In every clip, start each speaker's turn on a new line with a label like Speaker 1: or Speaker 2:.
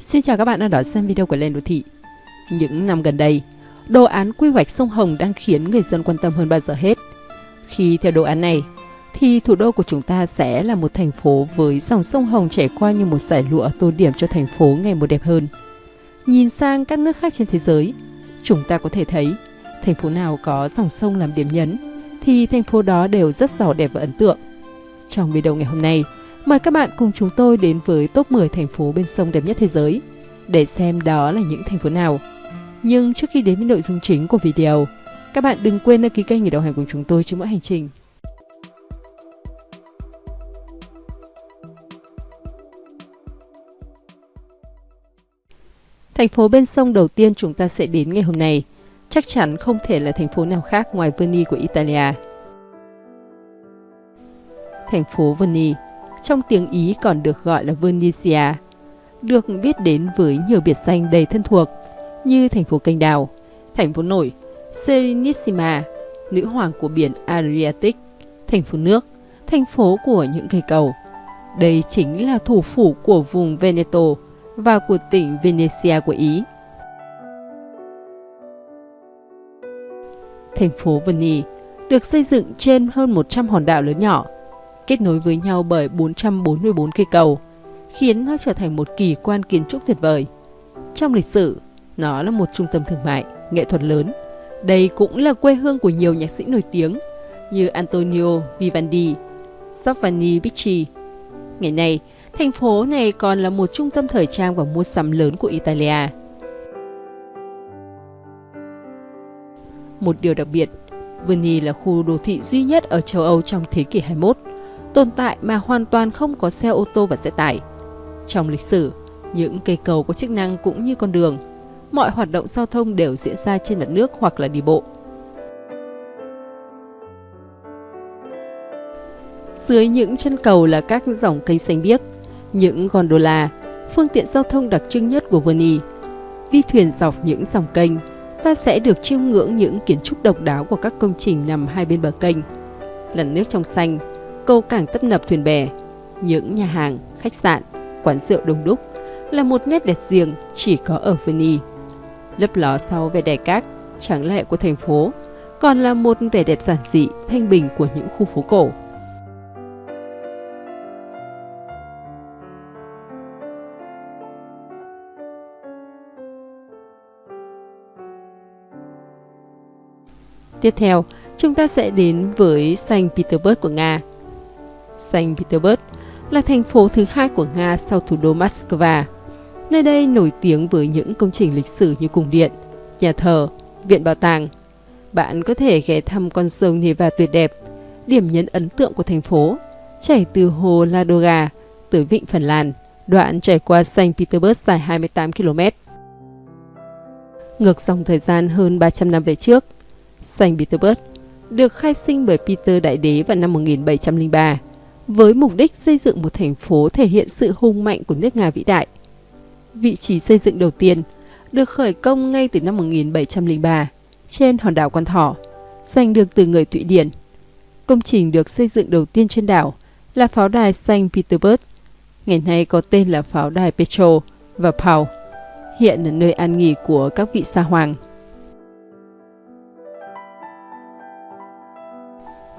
Speaker 1: Xin chào các bạn đang đón xem video của Lên Đô Thị. Những năm gần đây, đồ án quy hoạch sông Hồng đang khiến người dân quan tâm hơn bao giờ hết. Khi theo đồ án này, thì thủ đô của chúng ta sẽ là một thành phố với dòng sông Hồng chảy qua như một giải lụa tô điểm cho thành phố ngày một đẹp hơn. Nhìn sang các nước khác trên thế giới, chúng ta có thể thấy thành phố nào có dòng sông làm điểm nhấn thì thành phố đó đều rất giàu đẹp và ấn tượng. Trong video ngày hôm nay, mời các bạn cùng chúng tôi đến với top 10 thành phố bên sông đẹp nhất thế giới để xem đó là những thành phố nào. Nhưng trước khi đến với nội dung chính của video, các bạn đừng quên đăng ký kênh để đồng hành cùng chúng tôi trên mỗi hành trình. Thành phố bên sông đầu tiên chúng ta sẽ đến ngày hôm nay chắc chắn không thể là thành phố nào khác ngoài Verni của Italia. Thành phố Verni, trong tiếng Ý còn được gọi là Venezia được biết đến với nhiều biệt danh đầy thân thuộc như thành phố canh đào, thành phố nổi, Serenissima, nữ hoàng của biển Adriatic, thành phố nước, thành phố của những cây cầu. Đây chính là thủ phủ của vùng Veneto và của tỉnh Venezia của Ý. Thành phố Venice được xây dựng trên hơn 100 hòn đảo lớn nhỏ, kết nối với nhau bởi 444 cây cầu, khiến nó trở thành một kỳ quan kiến trúc tuyệt vời. Trong lịch sử, nó là một trung tâm thương mại, nghệ thuật lớn. Đây cũng là quê hương của nhiều nhạc sĩ nổi tiếng như Antonio Vivaldi, Giovanni Bicci. Ngày nay, thành phố này còn là một trung tâm thời trang và mua sắm lớn của Italia. Một điều đặc biệt, Venice là khu đô thị duy nhất ở châu Âu trong thế kỷ 21, tồn tại mà hoàn toàn không có xe ô tô và xe tải. Trong lịch sử, những cây cầu có chức năng cũng như con đường, mọi hoạt động giao thông đều diễn ra trên mặt nước hoặc là đi bộ. Dưới những chân cầu là các dòng cây xanh biếc, những gondola, phương tiện giao thông đặc trưng nhất của Venice. Đi thuyền dọc những dòng kênh, ta sẽ được chiêm ngưỡng những kiến trúc độc đáo của các công trình nằm hai bên bờ kênh. Làn nước trong xanh, cầu cảng tấp nập thuyền bè, những nhà hàng, khách sạn, quán rượu đông đúc là một nét đẹp riêng chỉ có ở Venice. Lấp ló sau vẻ đẹp cát, trắng lệ của thành phố, còn là một vẻ đẹp giản dị, thanh bình của những khu phố cổ. Tiếp theo, chúng ta sẽ đến với Saint Petersburg của Nga. Saint Petersburg là thành phố thứ hai của Nga sau thủ đô Moscow. Nơi đây nổi tiếng với những công trình lịch sử như cung điện, nhà thờ, viện bảo tàng. Bạn có thể ghé thăm con sông Neva tuyệt đẹp, điểm nhấn ấn tượng của thành phố, chảy từ hồ Ladoga tới vịnh Phần Lan, đoạn chảy qua Saint Petersburg dài 28 km. Ngược dòng thời gian hơn 300 năm về trước, Saint Petersburg được khai sinh bởi Peter Đại Đế vào năm 1703 với mục đích xây dựng một thành phố thể hiện sự hùng mạnh của nước Nga vĩ đại. Vị trí xây dựng đầu tiên được khởi công ngay từ năm 1703 trên hòn đảo Quan Thỏ, giành được từ người Thụy Điển. Công trình được xây dựng đầu tiên trên đảo là pháo đài Saint Petersburg, ngày nay có tên là pháo đài Petro và Paul, hiện là nơi an nghỉ của các vị sa hoàng.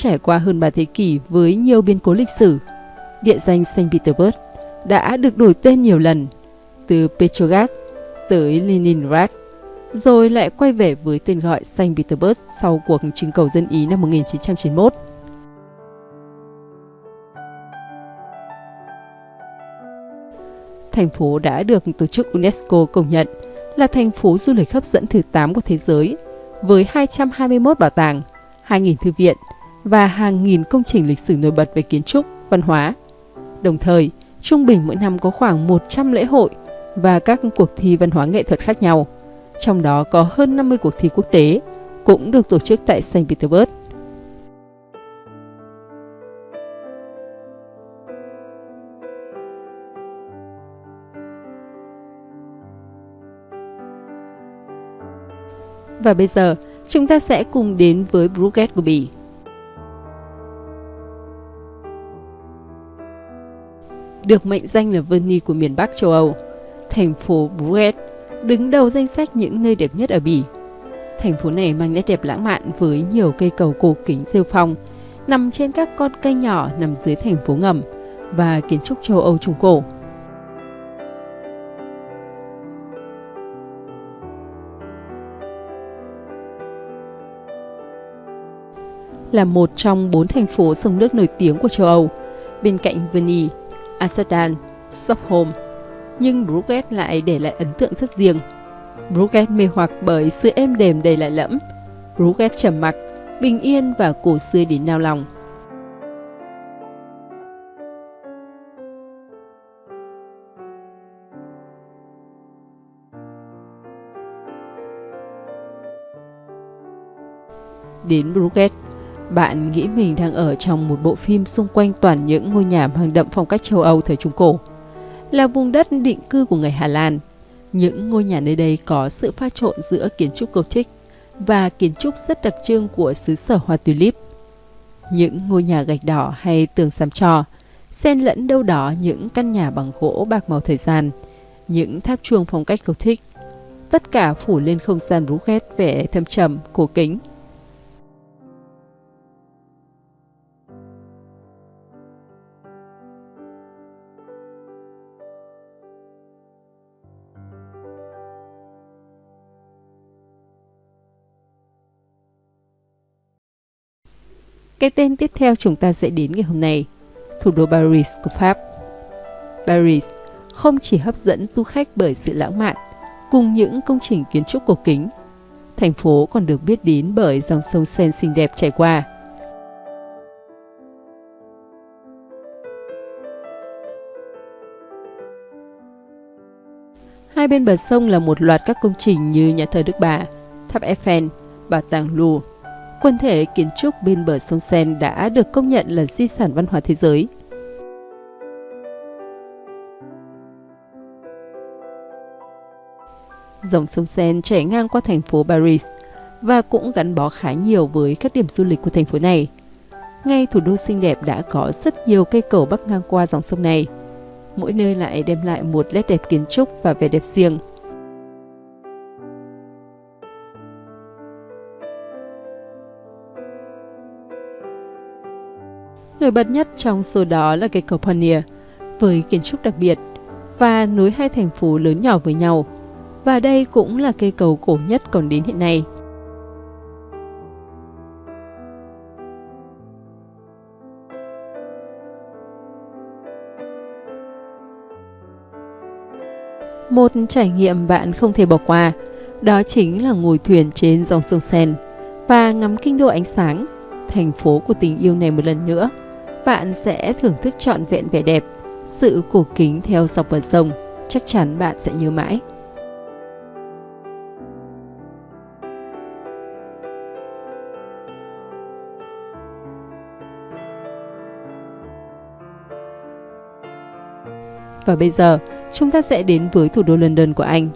Speaker 1: Trải qua hơn 3 thế kỷ với nhiều biến cố lịch sử. Địa danh Saint Petersburg đã được đổi tên nhiều lần, từ Petrograd tới Leningrad, rồi lại quay về với tên gọi Saint Petersburg sau cuộc trưng cầu dân Ý năm 1991. Thành phố đã được tổ chức UNESCO công nhận là thành phố du lịch hấp dẫn thứ 8 của thế giới, với 221 bảo tàng, 2.000 thư viện, và hàng nghìn công trình lịch sử nổi bật về kiến trúc, văn hóa. Đồng thời, trung bình mỗi năm có khoảng 100 lễ hội và các cuộc thi văn hóa nghệ thuật khác nhau. Trong đó có hơn 50 cuộc thi quốc tế cũng được tổ chức tại Saint Petersburg. Và bây giờ, chúng ta sẽ cùng đến với Bruges của Bỉ. Được mệnh danh là Venice của miền Bắc châu Âu, Thành phố Bruges đứng đầu danh sách những nơi đẹp nhất ở Bỉ. Thành phố này mang nét đẹp lãng mạn với nhiều cây cầu cổ kính rêu phong, nằm trên các con kênh nhỏ nằm dưới thành phố ngầm và kiến trúc châu Âu Trung Cổ. Là một trong bốn thành phố sông nước nổi tiếng của châu Âu, bên cạnh Venice, Amsterdam, Stockholm, nhưng Bruges lại để lại ấn tượng rất riêng. Bruges mê hoặc bởi sự êm đềm đầy lạ lẫm, Bruges trầm mặc, bình yên và cổ xưa đến nao lòng. Đến Bruges, bạn nghĩ mình đang ở trong một bộ phim xung quanh toàn những ngôi nhà mang đậm phong cách châu Âu thời Trung Cổ. Là vùng đất định cư của người Hà Lan, những ngôi nhà nơi đây có sự pha trộn giữa kiến trúc Gothic và kiến trúc rất đặc trưng của xứ sở hoa tulip. Những ngôi nhà gạch đỏ hay tường xám trò, xen lẫn đâu đó những căn nhà bằng gỗ bạc màu thời gian, những tháp chuông phong cách Gothic. Tất cả phủ lên không gian rú ghét vẻ thâm trầm, cổ kính Cái tên tiếp theo chúng ta sẽ đến ngày hôm nay, thủ đô Paris của Pháp. Paris không chỉ hấp dẫn du khách bởi sự lãng mạn, cùng những công trình kiến trúc cổ kính. Thành phố còn được biết đến bởi dòng sông Seine xinh đẹp chảy qua. Hai bên bờ sông là một loạt các công trình như nhà thờ Đức Bà, tháp Eiffel, bảo tàng Louvre, quần thể kiến trúc bên bờ sông Sen đã được công nhận là di sản văn hóa thế giới. Dòng sông Sen chảy ngang qua thành phố Paris và cũng gắn bó khá nhiều với các điểm du lịch của thành phố này. Ngay thủ đô xinh đẹp đã có rất nhiều cây cầu bắc ngang qua dòng sông này. Mỗi nơi lại đem lại một nét đẹp kiến trúc và vẻ đẹp riêng. Nổi bật nhất trong số đó là cây cầu Pioneer với kiến trúc đặc biệt và nối hai thành phố lớn nhỏ với nhau. Và đây cũng là cây cầu cổ nhất còn đến hiện nay. Một trải nghiệm bạn không thể bỏ qua, đó chính là ngồi thuyền trên dòng sông Sen và ngắm kinh đô ánh sáng, thành phố của tình yêu này một lần nữa bạn sẽ thưởng thức trọn vẹn vẻ đẹp, sự cổ kính theo dọc bờ sông, chắc chắn bạn sẽ nhớ mãi. Và bây giờ, chúng ta sẽ đến với thủ đô London của Anh.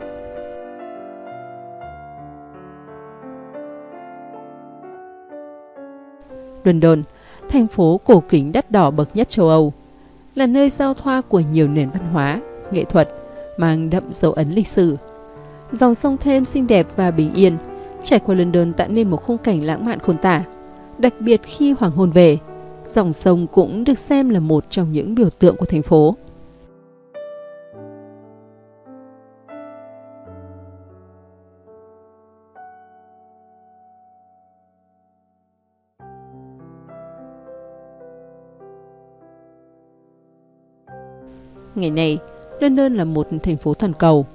Speaker 1: London thành phố cổ kính đắt đỏ bậc nhất châu Âu, là nơi giao thoa của nhiều nền văn hóa, nghệ thuật, mang đậm dấu ấn lịch sử. Dòng sông thêm xinh đẹp và bình yên, trải qua London tạo nên một khung cảnh lãng mạn khôn tả. Đặc biệt khi hoàng hôn về, dòng sông cũng được xem là một trong những biểu tượng của thành phố. Ngày nay, London là một thành phố toàn cầu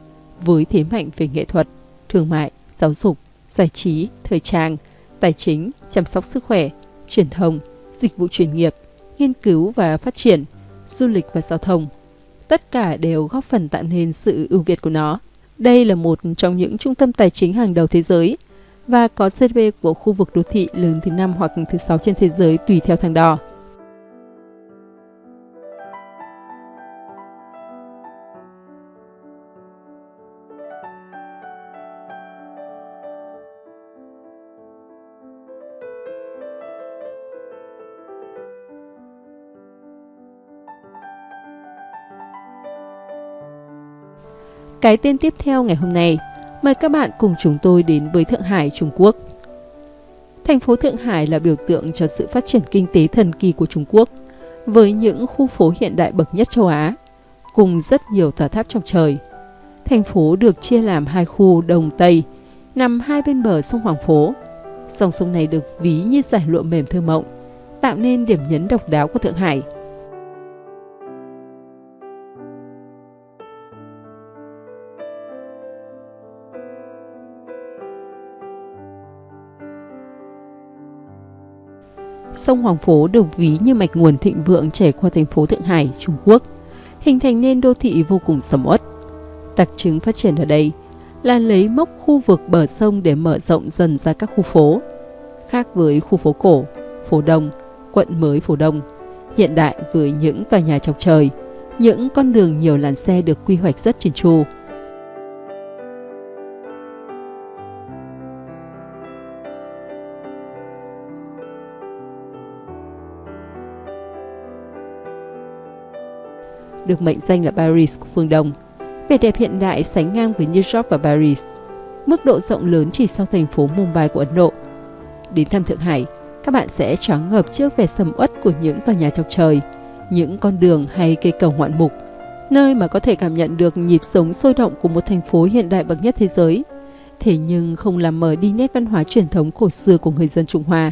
Speaker 1: với thế mạnh về nghệ thuật, thương mại, giáo dục, giải trí, thời trang, tài chính, chăm sóc sức khỏe, truyền thông, dịch vụ chuyên nghiệp, nghiên cứu và phát triển, du lịch và giao thông. Tất cả đều góp phần tạo nên sự ưu việt của nó. Đây là một trong những trung tâm tài chính hàng đầu thế giới và có GDP của khu vực đô thị lớn thứ năm hoặc thứ sáu trên thế giới tùy theo thang đo. Cái tên tiếp theo ngày hôm nay, mời các bạn cùng chúng tôi đến với Thượng Hải, Trung Quốc. Thành phố Thượng Hải là biểu tượng cho sự phát triển kinh tế thần kỳ của Trung Quốc, với những khu phố hiện đại bậc nhất châu Á, cùng rất nhiều tòa tháp trong trời. Thành phố được chia làm hai khu Đông Tây, nằm hai bên bờ sông Hoàng Phố. Dòng sông này được ví như giải lụa mềm thơ mộng, tạo nên điểm nhấn độc đáo của Thượng Hải – sông Hoàng Phố được ví như mạch nguồn thịnh vượng chảy qua thành phố Thượng Hải, Trung Quốc, hình thành nên đô thị vô cùng sầm uất. Đặc trưng phát triển ở đây là lấy mốc khu vực bờ sông để mở rộng dần ra các khu phố. Khác với khu phố cổ, phố Đông, quận mới phố Đông, hiện đại với những tòa nhà chọc trời, những con đường nhiều làn xe được quy hoạch rất chỉn chu, được mệnh danh là Paris của phương Đông. Vẻ đẹp hiện đại sánh ngang với New York và Paris. Mức độ rộng lớn chỉ sau thành phố Mumbai của Ấn Độ. Đến thăm Thượng Hải, các bạn sẽ choáng ngợp trước vẻ sầm uất của những tòa nhà chọc trời, những con đường hay cây cầu ngoạn mục, nơi mà có thể cảm nhận được nhịp sống sôi động của một thành phố hiện đại bậc nhất thế giới. Thế nhưng không làm mờ đi nét văn hóa truyền thống cổ xưa của người dân Trung Hoa.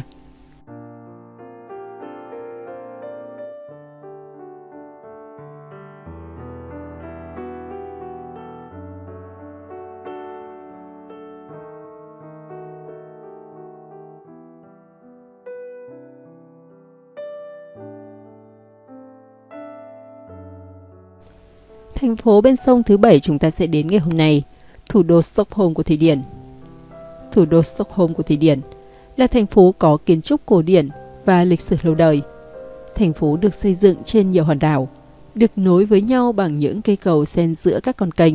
Speaker 1: Thành phố bên sông thứ bảy chúng ta sẽ đến ngày hôm nay, thủ đô Stockholm của Thụy Điển. Thủ đô Stockholm của Thụy Điển là thành phố có kiến trúc cổ điển và lịch sử lâu đời. Thành phố được xây dựng trên nhiều hòn đảo, được nối với nhau bằng những cây cầu xen giữa các con kênh.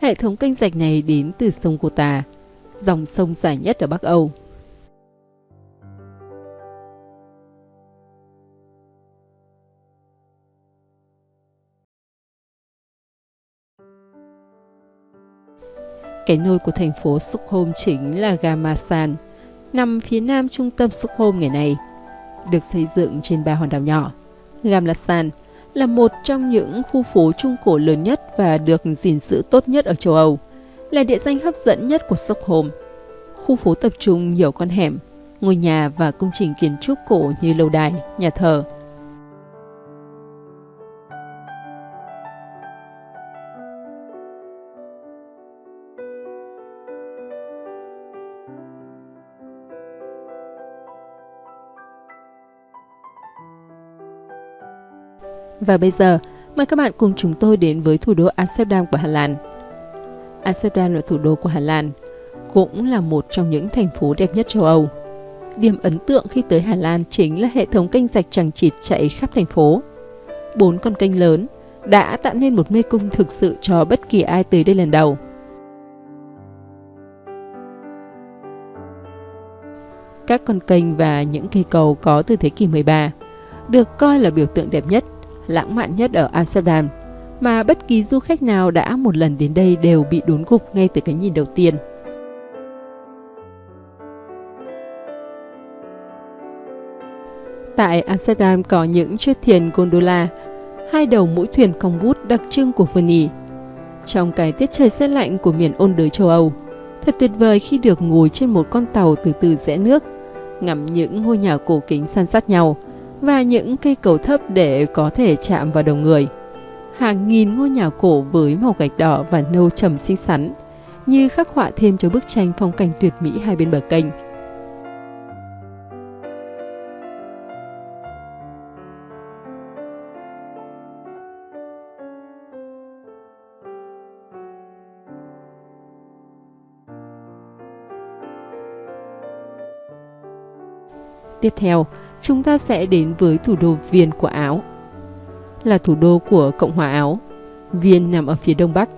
Speaker 1: Hệ thống kênh rạch này đến từ sông Cô Tà, dòng sông dài nhất ở Bắc Âu. Cái nôi của thành phố Stockholm chính là Gamasan, nằm phía nam trung tâm Stockholm ngày nay. Được xây dựng trên ba hòn đảo nhỏ, Gamlasan là một trong những khu phố trung cổ lớn nhất và được gìn giữ tốt nhất ở châu Âu, là địa danh hấp dẫn nhất của Stockholm. Khu phố tập trung nhiều con hẻm, ngôi nhà và công trình kiến trúc cổ như lâu đài, nhà thờ, Và bây giờ, mời các bạn cùng chúng tôi đến với thủ đô Amsterdam của Hà Lan. Amsterdam là thủ đô của Hà Lan, cũng là một trong những thành phố đẹp nhất châu Âu. Điểm ấn tượng khi tới Hà Lan chính là hệ thống kênh rạch chẳng chịt chạy khắp thành phố. Bốn con kênh lớn đã tạo nên một mê cung thực sự cho bất kỳ ai tới đây lần đầu. Các con kênh và những cây cầu có từ thế kỷ 13 được coi là biểu tượng đẹp nhất lãng mạn nhất ở Amsterdam mà bất kỳ du khách nào đã một lần đến đây đều bị đốn gục ngay từ cái nhìn đầu tiên. Tại Amsterdam có những chiếc thuyền gondola, hai đầu mũi thuyền cong vút đặc trưng của vườn Ý. Trong cái tiết trời rét lạnh của miền ôn đới châu Âu, thật tuyệt vời khi được ngồi trên một con tàu từ từ rẽ nước, ngắm những ngôi nhà cổ kính san sát nhau – và những cây cầu thấp để có thể chạm vào đầu người. Hàng nghìn ngôi nhà cổ với màu gạch đỏ và nâu trầm xinh xắn, như khắc họa thêm cho bức tranh phong cảnh tuyệt mỹ hai bên bờ kênh. Tiếp theo, chúng ta sẽ đến với thủ đô Viên của Áo. Là thủ đô của Cộng hòa Áo, Viên nằm ở phía đông bắc,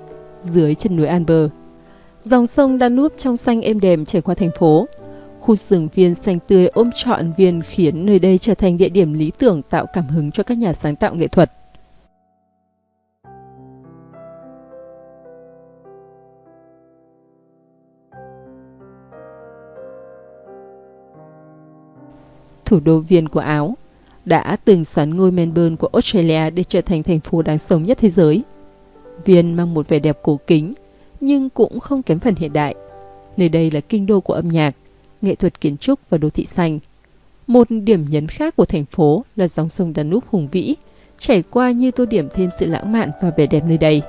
Speaker 1: dưới chân núi Alber. Dòng sông Danube trong xanh êm đềm chảy qua thành phố. Khu rừng viên xanh tươi ôm trọn viên khiến nơi đây trở thành địa điểm lý tưởng tạo cảm hứng cho các nhà sáng tạo nghệ thuật. Thủ đô Viên của Áo, đã từng xoắn ngôi Melbourne của Australia để trở thành thành phố đáng sống nhất thế giới. Viên mang một vẻ đẹp cổ kính, nhưng cũng không kém phần hiện đại. Nơi đây là kinh đô của âm nhạc, nghệ thuật kiến trúc và đô thị xanh. Một điểm nhấn khác của thành phố là dòng sông Danube hùng vĩ, chảy qua như tô điểm thêm sự lãng mạn và vẻ đẹp nơi đây.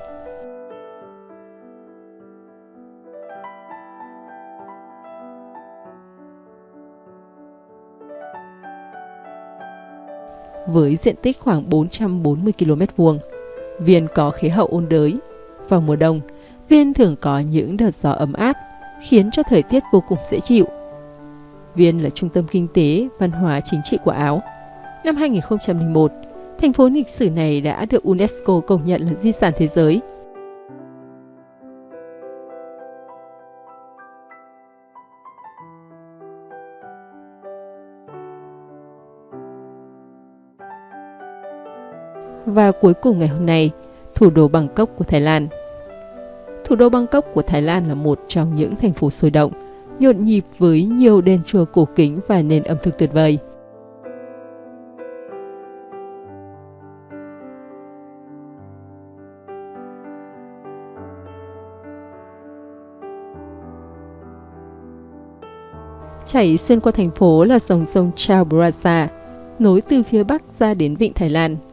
Speaker 1: Với diện tích khoảng 440 km vuông. Viên có khí hậu ôn đới. Vào mùa đông, Viên thường có những đợt gió ấm áp, khiến cho thời tiết vô cùng dễ chịu. Viên là trung tâm kinh tế, văn hóa chính trị của Áo. Năm 2001, thành phố lịch sử này đã được UNESCO công nhận là di sản thế giới – Và cuối cùng ngày hôm nay, thủ đô Bangkok của Thái Lan. Thủ đô Bangkok của Thái Lan là một trong những thành phố sôi động, nhộn nhịp với nhiều đền chùa cổ kính và nền ẩm thực tuyệt vời. Chảy xuyên qua thành phố là dòng sông Chao Phraya, nối từ phía bắc ra đến vịnh Thái Lan –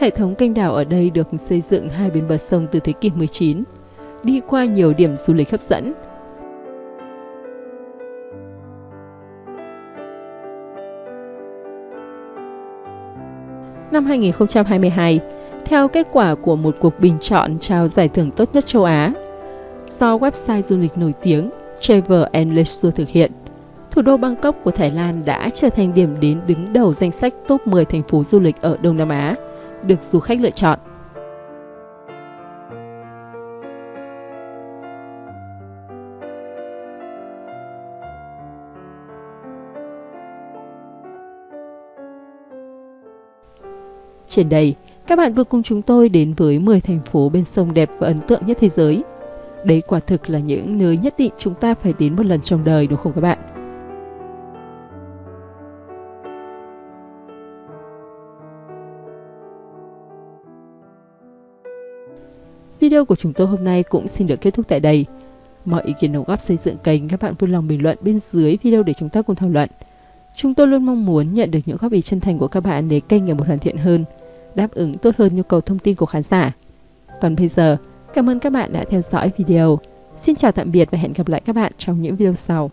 Speaker 1: Hệ thống kênh đảo ở đây được xây dựng hai bên bờ sông từ thế kỷ 19, đi qua nhiều điểm du lịch hấp dẫn. Năm 2022, theo kết quả của một cuộc bình chọn trao giải thưởng tốt nhất châu Á, do website du lịch nổi tiếng Travel and Leisure thực hiện, thủ đô Bangkok của Thái Lan đã trở thành điểm đến đứng đầu danh sách top 10 thành phố du lịch ở Đông Nam Á – được du khách lựa chọn. Trên đây, các bạn vừa cùng chúng tôi đến với 10 thành phố bên sông đẹp và ấn tượng nhất thế giới. Đấy quả thực là những nơi nhất định chúng ta phải đến một lần trong đời đúng không các bạn? Video của chúng tôi hôm nay cũng xin được kết thúc tại đây. Mọi ý kiến đóng góp xây dựng kênh các bạn vui lòng bình luận bên dưới video để chúng ta cùng thảo luận. Chúng tôi luôn mong muốn nhận được những góp ý chân thành của các bạn để kênh ngày một hoàn thiện hơn, đáp ứng tốt hơn nhu cầu thông tin của khán giả. Còn bây giờ, cảm ơn các bạn đã theo dõi video. Xin chào tạm biệt và hẹn gặp lại các bạn trong những video sau.